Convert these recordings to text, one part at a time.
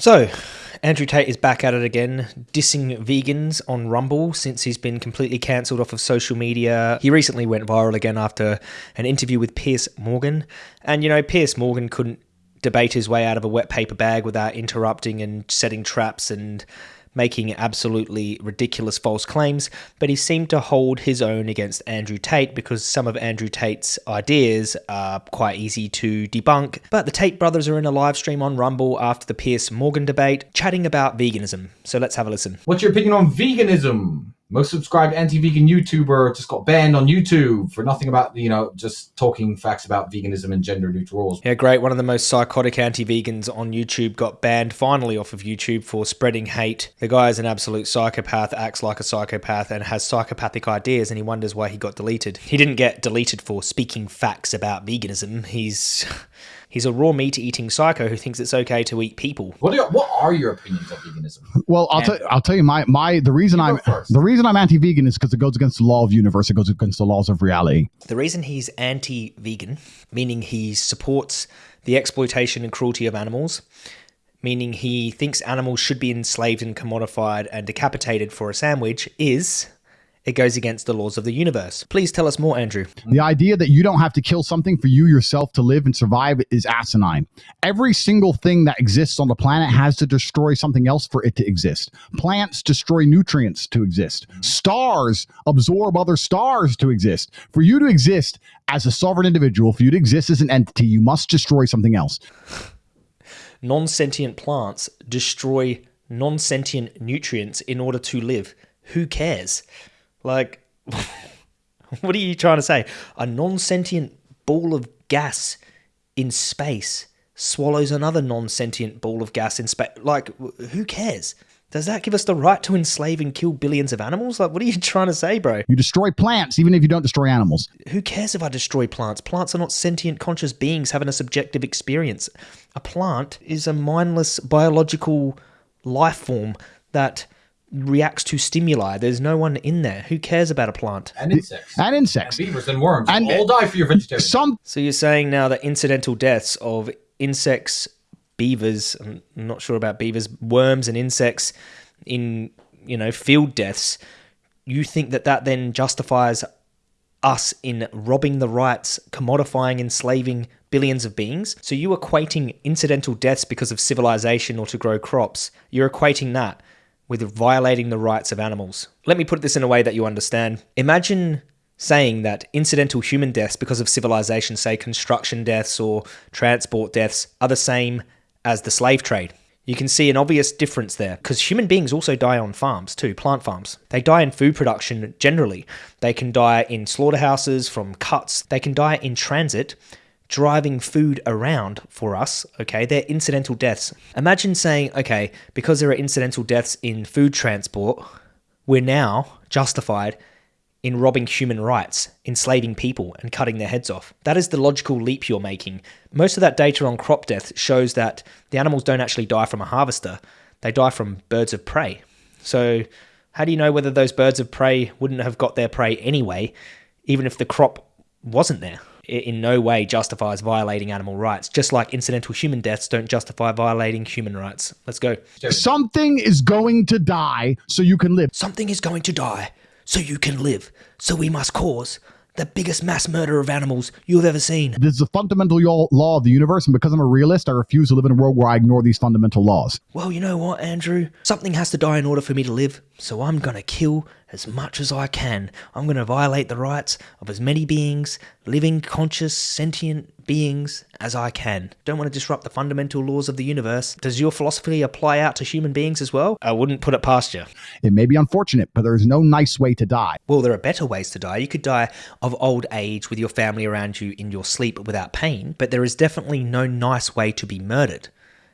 So, Andrew Tate is back at it again, dissing vegans on Rumble since he's been completely cancelled off of social media. He recently went viral again after an interview with Piers Morgan. And, you know, Piers Morgan couldn't debate his way out of a wet paper bag without interrupting and setting traps and making absolutely ridiculous false claims, but he seemed to hold his own against Andrew Tate because some of Andrew Tate's ideas are quite easy to debunk. But the Tate brothers are in a live stream on Rumble after the Piers Morgan debate, chatting about veganism. So let's have a listen. What's your opinion on veganism? Most subscribed anti-vegan YouTuber just got banned on YouTube for nothing about you know just talking facts about veganism and gender neutral rules. Yeah, great. One of the most psychotic anti-vegans on YouTube got banned finally off of YouTube for spreading hate. The guy is an absolute psychopath, acts like a psychopath, and has psychopathic ideas, and he wonders why he got deleted. He didn't get deleted for speaking facts about veganism. He's He's a raw meat eating psycho who thinks it's okay to eat people. What, you, what are your opinions of veganism? Well, I'll tell I'll tell you my my the reason I'm first. the reason I'm anti-vegan is because it goes against the law of universe. It goes against the laws of reality. The reason he's anti-vegan, meaning he supports the exploitation and cruelty of animals, meaning he thinks animals should be enslaved and commodified and decapitated for a sandwich, is it goes against the laws of the universe. Please tell us more, Andrew. The idea that you don't have to kill something for you yourself to live and survive is asinine. Every single thing that exists on the planet has to destroy something else for it to exist. Plants destroy nutrients to exist. Stars absorb other stars to exist. For you to exist as a sovereign individual, for you to exist as an entity, you must destroy something else. Non sentient plants destroy non sentient nutrients in order to live. Who cares? Like, what are you trying to say? A non sentient ball of gas in space swallows another non sentient ball of gas in space. Like, who cares? Does that give us the right to enslave and kill billions of animals? Like, what are you trying to say, bro? You destroy plants even if you don't destroy animals. Who cares if I destroy plants? Plants are not sentient, conscious beings having a subjective experience. A plant is a mindless biological life form that reacts to stimuli. There's no one in there. Who cares about a plant? And insects. And insects. And beavers and worms. And all die for your vegetarian. Some. So you're saying now that incidental deaths of insects, beavers, I'm not sure about beavers, worms and insects in, you know, field deaths, you think that that then justifies us in robbing the rights, commodifying, enslaving billions of beings. So you equating incidental deaths because of civilization or to grow crops, you're equating that with violating the rights of animals. Let me put this in a way that you understand. Imagine saying that incidental human deaths because of civilization, say construction deaths or transport deaths, are the same as the slave trade. You can see an obvious difference there because human beings also die on farms too, plant farms. They die in food production generally. They can die in slaughterhouses from cuts. They can die in transit driving food around for us, okay, they're incidental deaths. Imagine saying, okay, because there are incidental deaths in food transport, we're now justified in robbing human rights, enslaving people, and cutting their heads off. That is the logical leap you're making. Most of that data on crop death shows that the animals don't actually die from a harvester, they die from birds of prey. So, how do you know whether those birds of prey wouldn't have got their prey anyway, even if the crop wasn't there? In no way justifies violating animal rights, just like incidental human deaths don't justify violating human rights. Let's go. Something is going to die so you can live. Something is going to die so you can live. So we must cause the biggest mass murder of animals you've ever seen. This is a fundamental law of the universe, and because I'm a realist, I refuse to live in a world where I ignore these fundamental laws. Well, you know what, Andrew? Something has to die in order for me to live, so I'm gonna kill as much as I can. I'm gonna violate the rights of as many beings, living, conscious, sentient beings, as I can. Don't want to disrupt the fundamental laws of the universe. Does your philosophy apply out to human beings as well? I wouldn't put it past you. It may be unfortunate, but there's no nice way to die. Well, there are better ways to die. You could die of old age with your family around you in your sleep without pain, but there is definitely no nice way to be murdered.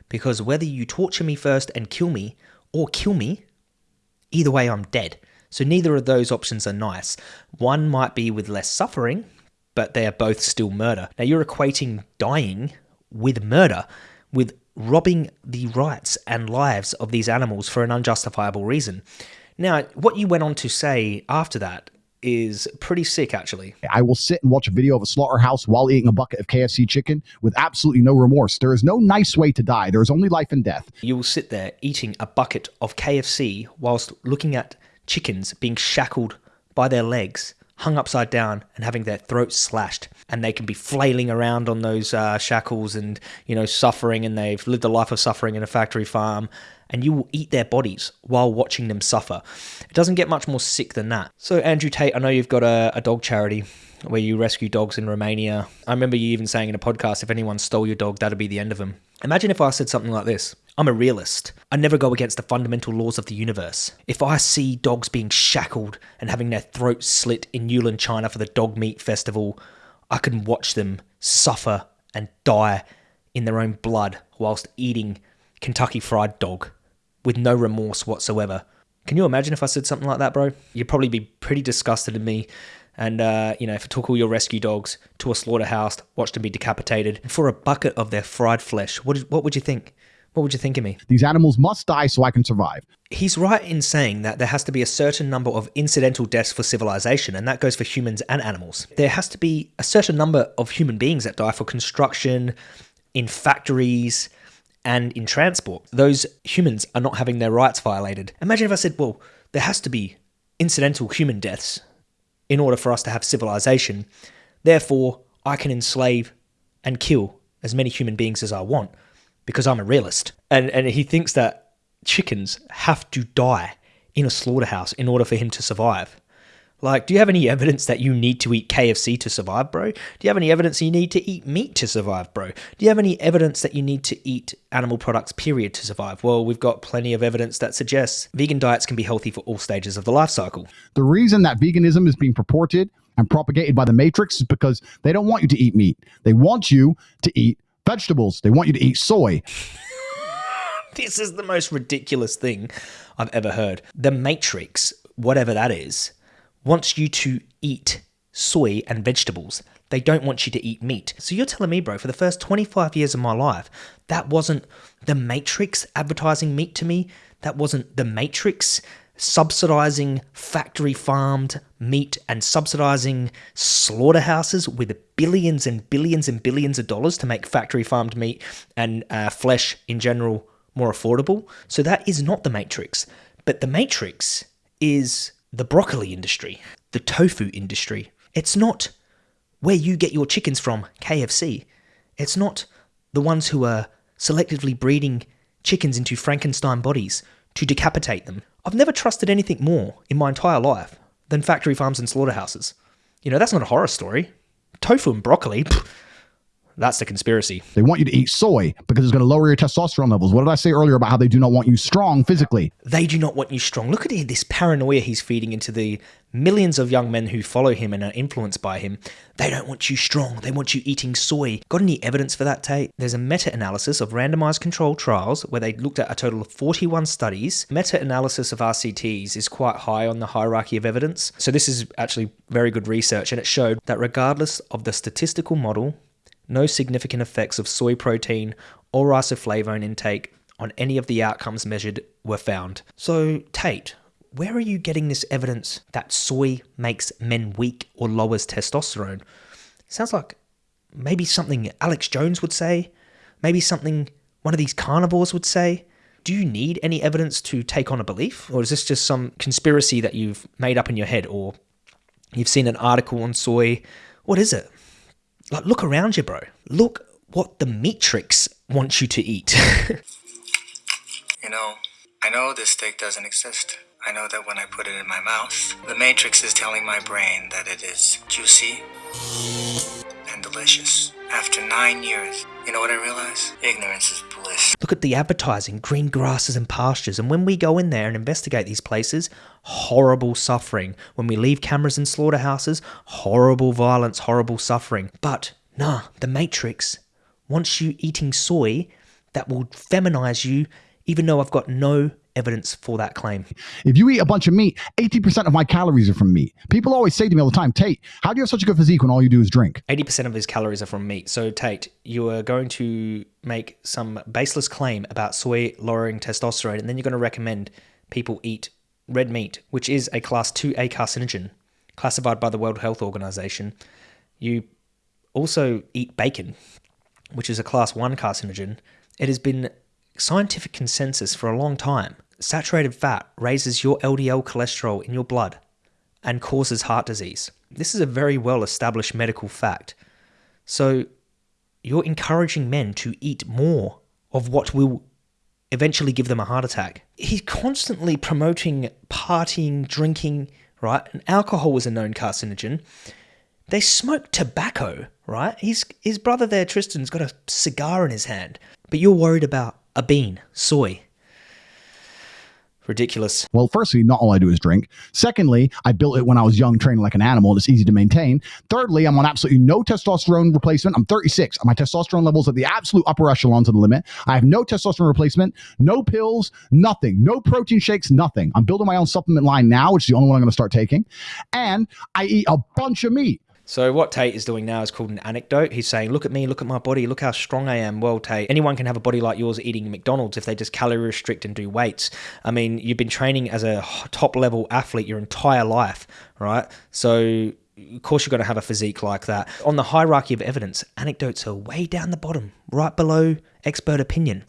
Because whether you torture me first and kill me, or kill me, either way I'm dead. So neither of those options are nice. One might be with less suffering, but they are both still murder. Now you're equating dying with murder, with robbing the rights and lives of these animals for an unjustifiable reason. Now, what you went on to say after that is pretty sick, actually. I will sit and watch a video of a slaughterhouse while eating a bucket of KFC chicken with absolutely no remorse. There is no nice way to die. There is only life and death. You will sit there eating a bucket of KFC whilst looking at chickens being shackled by their legs, hung upside down, and having their throats slashed. And they can be flailing around on those uh, shackles and, you know, suffering, and they've lived a life of suffering in a factory farm. And you will eat their bodies while watching them suffer. It doesn't get much more sick than that. So, Andrew Tate, I know you've got a, a dog charity where you rescue dogs in Romania. I remember you even saying in a podcast if anyone stole your dog, that'd be the end of them. Imagine if I said something like this I'm a realist. I never go against the fundamental laws of the universe. If I see dogs being shackled and having their throats slit in Yulin, China for the dog meat festival, I can watch them suffer and die in their own blood whilst eating Kentucky Fried Dog with no remorse whatsoever. Can you imagine if I said something like that, bro? You'd probably be pretty disgusted in me. And, uh, you know, if I took all your rescue dogs to a slaughterhouse, watched them be decapitated for a bucket of their fried flesh, what, what would you think? What would you think of me? These animals must die so I can survive. He's right in saying that there has to be a certain number of incidental deaths for civilization, and that goes for humans and animals. There has to be a certain number of human beings that die for construction, in factories, and in transport. Those humans are not having their rights violated. Imagine if I said, well, there has to be incidental human deaths in order for us to have civilization. Therefore, I can enslave and kill as many human beings as I want because I'm a realist. And and he thinks that chickens have to die in a slaughterhouse in order for him to survive. Like, do you have any evidence that you need to eat KFC to survive, bro? Do you have any evidence you need to eat meat to survive, bro? Do you have any evidence that you need to eat animal products, period, to survive? Well, we've got plenty of evidence that suggests vegan diets can be healthy for all stages of the life cycle. The reason that veganism is being purported and propagated by the Matrix is because they don't want you to eat meat. They want you to eat vegetables. They want you to eat soy. This is the most ridiculous thing I've ever heard. The Matrix, whatever that is, wants you to eat soy and vegetables. They don't want you to eat meat. So you're telling me, bro, for the first 25 years of my life, that wasn't the Matrix advertising meat to me? That wasn't the Matrix subsidizing factory farmed meat and subsidizing slaughterhouses with billions and billions and billions of dollars to make factory farmed meat and uh, flesh in general more affordable. So that is not the Matrix. But the Matrix is the broccoli industry, the tofu industry. It's not where you get your chickens from, KFC. It's not the ones who are selectively breeding chickens into Frankenstein bodies to decapitate them. I've never trusted anything more in my entire life than factory farms and slaughterhouses. You know, that's not a horror story. Tofu and broccoli, pff, that's the conspiracy. They want you to eat soy because it's going to lower your testosterone levels. What did I say earlier about how they do not want you strong physically? They do not want you strong. Look at this paranoia he's feeding into the millions of young men who follow him and are influenced by him. They don't want you strong. They want you eating soy. Got any evidence for that, Tate? There's a meta analysis of randomized controlled trials where they looked at a total of 41 studies. Meta analysis of RCTs is quite high on the hierarchy of evidence. So, this is actually very good research, and it showed that regardless of the statistical model, no significant effects of soy protein or isoflavone intake on any of the outcomes measured were found. So, Tate, where are you getting this evidence that soy makes men weak or lowers testosterone? Sounds like maybe something Alex Jones would say, maybe something one of these carnivores would say. Do you need any evidence to take on a belief? Or is this just some conspiracy that you've made up in your head? Or you've seen an article on soy? What is it? Like, look around you, bro. Look what the Matrix wants you to eat. You know, I know this steak doesn't exist. I know that when I put it in my mouth, the Matrix is telling my brain that it is juicy and delicious. After nine years, you know what I realize? Ignorance is bliss. Look at the advertising, green grasses and pastures. And when we go in there and investigate these places, horrible suffering. When we leave cameras in slaughterhouses, horrible violence, horrible suffering. But nah, the Matrix wants you eating soy that will feminize you, even though I've got no evidence for that claim. If you eat a bunch of meat, 80% of my calories are from meat. People always say to me all the time, Tate, how do you have such a good physique when all you do is drink? 80% of his calories are from meat. So, Tate, you are going to make some baseless claim about soy lowering testosterone, and then you're going to recommend people eat red meat, which is a class 2A carcinogen. classified by the World Health Organization. You also eat bacon, which is a class 1 carcinogen. It has been scientific consensus for a long time. Saturated fat raises your LDL cholesterol in your blood and causes heart disease. This is a very well established medical fact. So you're encouraging men to eat more of what will eventually give them a heart attack. He's constantly promoting partying, drinking, right? And alcohol was a known carcinogen. They smoke tobacco, right? He's, his brother there, Tristan's got a cigar in his hand. But you're worried about a bean, soy. Ridiculous. Well, firstly, not all I do is drink. Secondly, I built it when I was young, training like an animal, it's easy to maintain. Thirdly, I'm on absolutely no testosterone replacement. I'm 36. My testosterone levels at the absolute upper echelons of the limit. I have no testosterone replacement, no pills, nothing, no protein shakes, nothing. I'm building my own supplement line now, which is the only one I'm going to start taking. And I eat a bunch of meat. So what Tate is doing now is called an anecdote. He's saying, "Look at me, look at my body, look how strong I am." Well, Tate, anyone can have a body like yours eating McDonald's if they just calorie restrict and do weights. I mean, you've been training as a top level athlete your entire life, right? So of course you're going to have a physique like that. On the hierarchy of evidence, anecdotes are way down the bottom, right below expert opinion.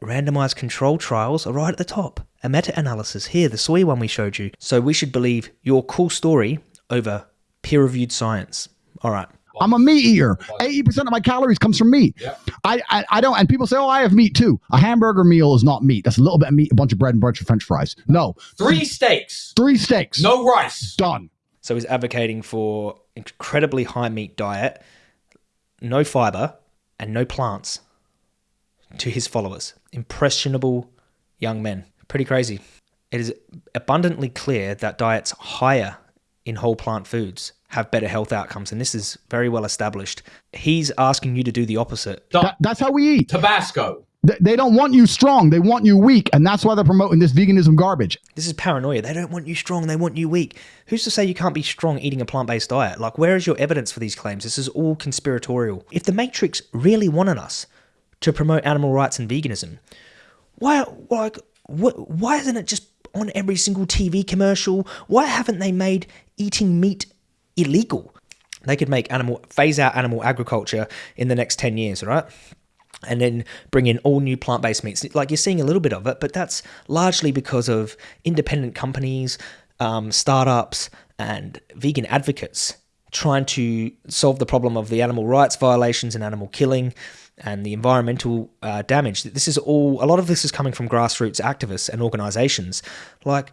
Randomized control trials are right at the top. A meta-analysis here, the soy one we showed you. So we should believe your cool story over peer reviewed science. All right. I'm a meat eater. 80% of my calories comes from meat. Yep. I, I I don't and people say, "Oh, I have meat too." A hamburger meal is not meat. That's a little bit of meat, a bunch of bread and a bunch of french fries. No. Three steaks, Three steaks. no rice. Done. So he's advocating for incredibly high meat diet, no fiber, and no plants to his followers. Impressionable young men. Pretty crazy. It is abundantly clear that diets higher in whole plant foods have better health outcomes, and this is very well established. He's asking you to do the opposite. That- that's how we eat. Tabasco. They, they don't want you strong. They want you weak, and that's why they're promoting this veganism garbage. This is paranoia. They don't want you strong, they want you weak. Who's to say you can't be strong eating a plant based diet? Like, where is your evidence for these claims? This is all conspiratorial. If the Matrix really wanted us to promote animal rights and veganism, why, like, wh- why isn't it just on every single TV commercial? Why haven't they made eating meat illegal? They could make animal phase out animal agriculture in the next 10 years, right? and then bring in all new plant-based meats. Like you're seeing a little bit of it, but that's largely because of independent companies, um, startups, and vegan advocates trying to solve the problem of the animal rights violations and animal killing and the environmental uh, damage. This is all. A lot of this is coming from grassroots activists and organizations. Like.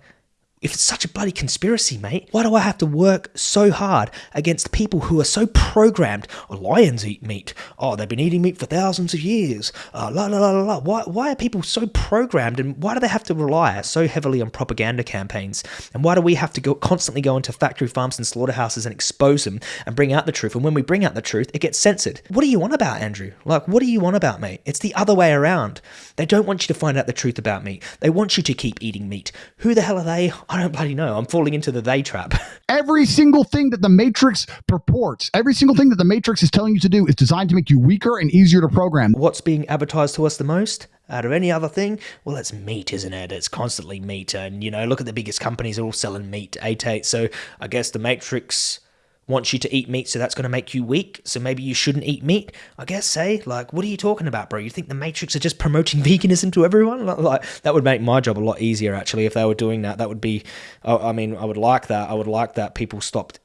If it's such a bloody conspiracy, mate, why do I have to work so hard against people who are so programmed? Oh, lions eat meat. Oh, they've been eating meat for thousands of years. Uh, la la la la la. Why, why are people so programmed and why do they have to rely so heavily on propaganda campaigns? And why do we have to go constantly go into factory farms and slaughterhouses and expose them and bring out the truth? And when we bring out the truth, it gets censored. What do you want about, Andrew? Like, what do you want about, mate? It's the other way around. They don't want you to find out the truth about meat. They want you to keep eating meat. Who the hell are they? I don't bloody know. I'm falling into the they trap. Every single thing that the Matrix purports, every single thing that the Matrix is telling you to do is designed to make you weaker and easier to program. What's being advertised to us the most? Out of any other thing? Well, it's meat, isn't it? It's constantly meat. And, you know, look at the biggest companies are all selling meat, 8 8. So I guess the Matrix wants you to eat meat, so that's going to make you weak. So maybe you shouldn't eat meat. I guess, say, like, what are you talking about, bro? You think the Matrix are just promoting veganism to everyone? Like, that would make my job a lot easier, actually, if they were doing that. That would be, I I mean, I would like that. I would like that people stopped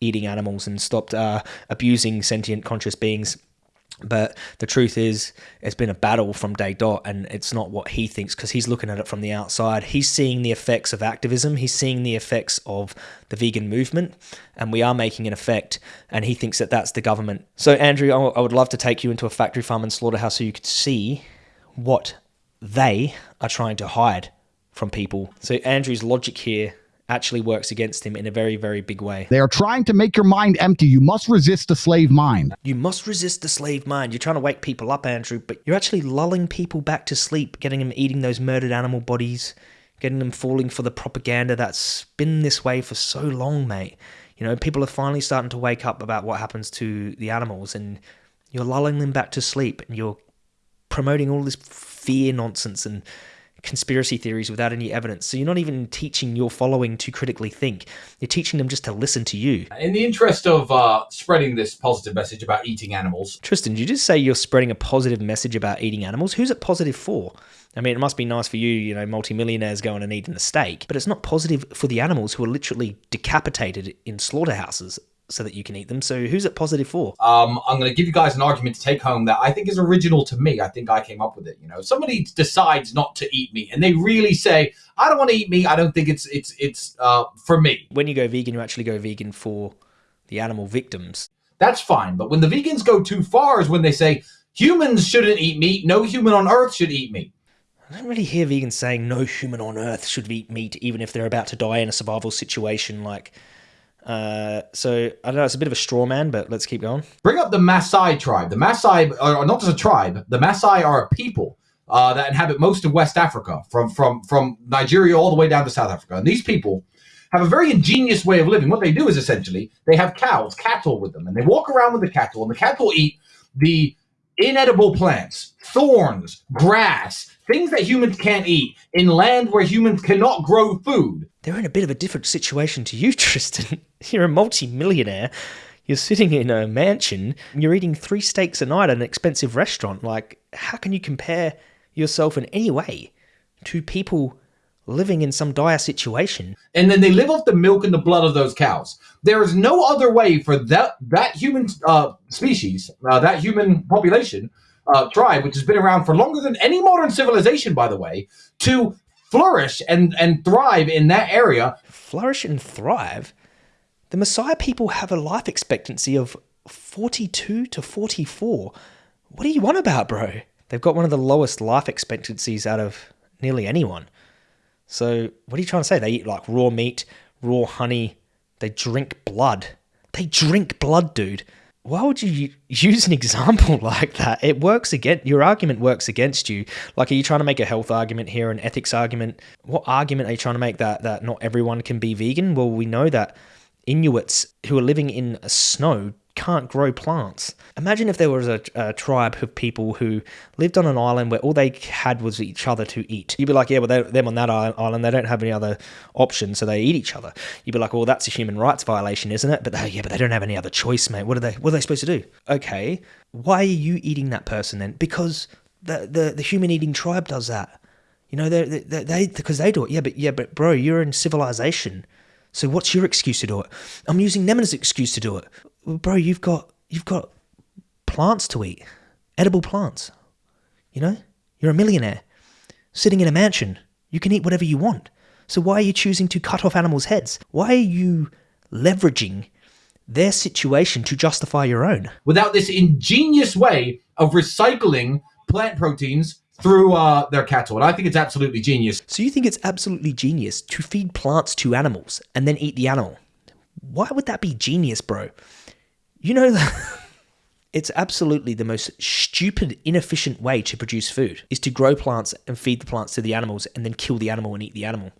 eating animals and stopped uh, abusing sentient conscious beings. But the truth is, it's been a battle from day dot, and it's not what he thinks because he's looking at it from the outside. He's seeing the effects of activism, he's seeing the effects of the vegan movement, and we are making an effect, and he thinks that that's the government. So, Andrew, I would love to take you into a factory farm and slaughterhouse so you could see what they are trying to hide from people. So, Andrew's logic here actually works against him in a very, very big way. They are trying to make your mind empty. You must resist the slave mind. You must resist the slave mind. You're trying to wake people up, Andrew, but you're actually lulling people back to sleep, getting them eating those murdered animal bodies, getting them falling for the propaganda that's been this way for so long, mate. You know, people are finally starting to wake up about what happens to the animals, and you're lulling them back to sleep, and you're promoting all this fear nonsense and conspiracy theories without any evidence. So you're not even teaching your following to critically think. You're teaching them just to listen to you. In the interest of uh, spreading this positive message about eating animals, Tristan, did you just say you're spreading a positive message about eating animals? Who's it positive for? I mean, it must be nice for you, you know, multimillionaires going and eating a steak, but it's not positive for the animals who are literally decapitated in slaughterhouses so that you can eat them. So who's it positive for? um, I'm going to give you guys an argument to take home that I think is original to me. I think I came up with it. You know, somebody decides not to eat meat, and they really say, "I don't want to eat meat. I don't think it's it's it's uh, for me." When you go vegan, you actually go vegan for the animal victims. That's fine. But when the vegans go too far, is when they say humans shouldn't eat meat. No human on Earth should eat meat. I don't really hear vegans saying no human on earth should eat meat, even if they're about to die in a survival situation. Like, uh, so I don't know. It's a bit of a straw man, but let's keep going. Bring up the Maasai tribe. The Maasai are not just a tribe. The Maasai are a people uh, that inhabit most of West Africa, from from from Nigeria all the way down to South Africa. And these people have a very ingenious way of living. What they do is essentially they have cows, cattle with them, and they walk around with the cattle, and the cattle eat the inedible plants, thorns, grass, things that humans can't eat in land where humans cannot grow food. They're in a bit of a different situation to you, Tristan. You're a multi-millionaire. You're sitting in a mansion. You're eating three steaks a night at an expensive restaurant. Like, how can you compare yourself in any way to people living in some dire situation? and then they live off the milk and the blood of those cows. There is no other way for that that human uh, species, uh, that human population, uh, tribe, which has been around for longer than any modern civilization, by the way, to flourish and and thrive in that area. Flourish and thrive. The Maasai people have a life expectancy of 42 to 44. What do you want about, bro? They've got one of the lowest life expectancies out of nearly anyone. So, what are you trying to say? They eat like raw meat, raw honey, they drink blood. They drink blood, dude. Why would you use an example like that? It works against your argument works against you. Like, are you trying to make a health argument here, an ethics argument? What argument are you trying to make that that not everyone can be vegan? Well, we know that Inuits who are living in snow can't grow plants. Imagine if there was a, a tribe of people who lived on an island where all they had was each other to eat. You'd be like, yeah, well, they, them on that island, they don't have any other options, so they eat each other. You'd be like, well, that's a human rights violation, isn't it? But they, yeah, but they don't have any other choice, mate. What are they? What are they supposed to do? Okay, why are you eating that person then? Because the the, the human eating tribe does that. You know, they they they because they do it. Yeah, but yeah, but bro, you're in civilization. So what's your excuse to do it? I'm using them as an excuse to do it. Bro, you've got you've got plants to eat, edible plants. You know, you're a millionaire sitting in a mansion. You can eat whatever you want. So why are you choosing to cut off animals' heads? Why are you leveraging their situation to justify your own? Without this ingenious way of recycling plant proteins through uh, their cattle, and I think it's absolutely genius. So you think it's absolutely genius to feed plants to animals and then eat the animal? Why would that be genius, bro? You know that it's absolutely the most stupid, inefficient way to produce food is to grow plants and feed the plants to the animals and then kill the animal and eat the animal.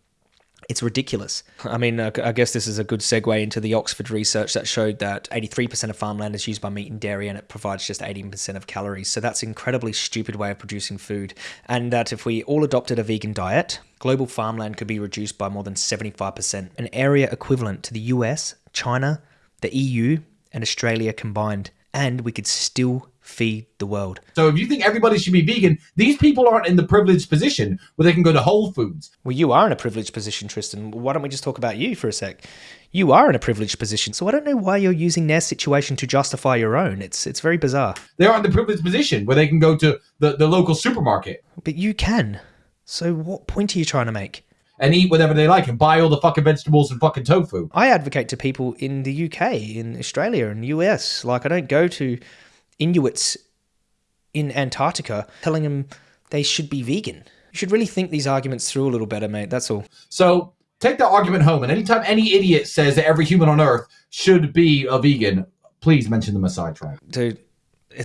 It's ridiculous. I mean, I guess this is a good segue into the Oxford research that showed that 83% of farmland is used by meat and dairy and it provides just 18% of calories. So that's an incredibly stupid way of producing food. And that if we all adopted a vegan diet, global farmland could be reduced by more than 75%, an area equivalent to the US, China, the EU, and Australia combined. And we could still feed the world. So if you think everybody should be vegan, these people aren't in the privileged position where they can go to Whole Foods. Well, you are in a privileged position, Tristan. Why don't we just talk about you for a sec? You are in a privileged position, so I don't know why you're using their situation to justify your own. It's it's very bizarre. They aren't in the privileged position where they can go to the, the local supermarket But you can. So what point are you trying to make? And eat whatever they like and buy all the fucking vegetables and fucking tofu. I advocate to people in the UK, in Australia, and US. Like I don't go to Inuits in Antarctica telling them they should be vegan. You should really think these arguments through a little better, mate. That's all. So take the argument home. And anytime any idiot says that every human on earth should be a vegan, please mention the Maasai tribe. dude,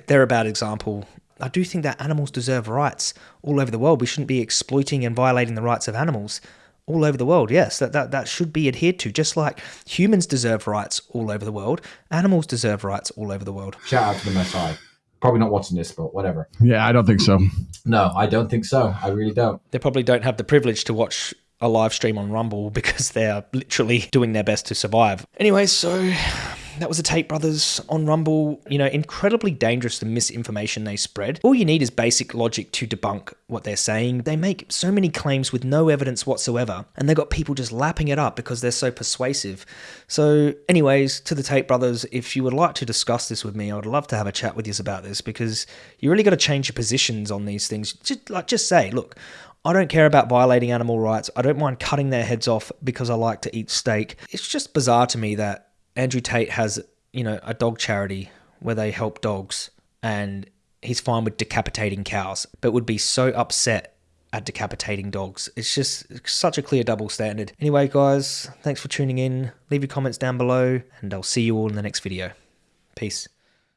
they're a bad example. I do think that animals deserve rights all over the world. We shouldn't be exploiting and violating the rights of animals all over the world. Yes, that, that, that should be adhered to. Just like humans deserve rights all over the world, animals deserve rights all over the world. Shout out to the Maasai. Probably not watching this, but whatever. Yeah, I don't think so. No, I don't think so. I really don't. They probably don't have the privilege to watch a live stream on Rumble because they're literally doing their best to survive. Anyway, so that was the Tate brothers on Rumble. You know, incredibly dangerous the misinformation they spread. All you need is basic logic to debunk what they're saying. They make so many claims with no evidence whatsoever, and they got people just lapping it up because they're so persuasive. So, anyways, to the Tate brothers, if you would like to discuss this with me, I would love to have a chat with you about this because you really got to change your positions on these things. Just like just say, look, I don't care about violating animal rights. I don't mind cutting their heads off because I like to eat steak. It's just bizarre to me that Andrew Tate has, you know, a dog charity where they help dogs and he's fine with decapitating cows, but would be so upset at decapitating dogs. It's just such a clear double standard. Anyway, guys, thanks for tuning in. Leave your comments down below and I'll see you all in the next video. Peace.